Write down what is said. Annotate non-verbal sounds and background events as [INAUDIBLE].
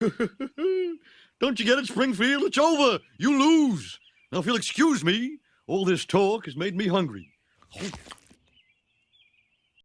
[LAUGHS] Don't you get it, Springfield? It's over. You lose. Now, if you'll excuse me, all this talk has made me hungry.